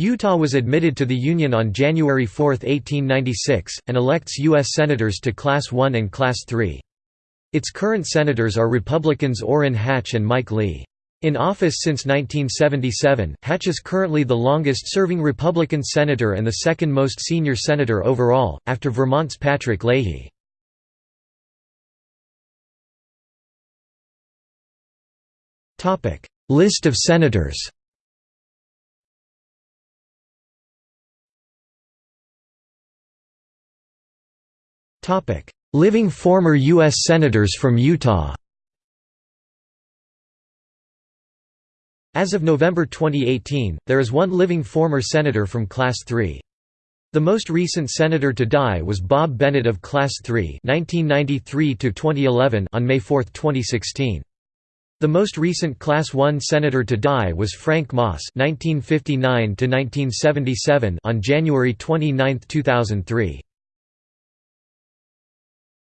Utah was admitted to the Union on January 4, 1896, and elects U.S. Senators to Class I and Class III. Its current senators are Republicans Orrin Hatch and Mike Lee. In office since 1977, Hatch is currently the longest-serving Republican senator and the second most senior senator overall, after Vermont's Patrick Leahy. List of senators Living former U.S. Senators from Utah As of November 2018, there is one living former senator from Class 3. The most recent senator to die was Bob Bennett of Class 3 1993 on May 4, 2016. The most recent Class 1 senator to die was Frank Moss 1959 on January 29, 2003.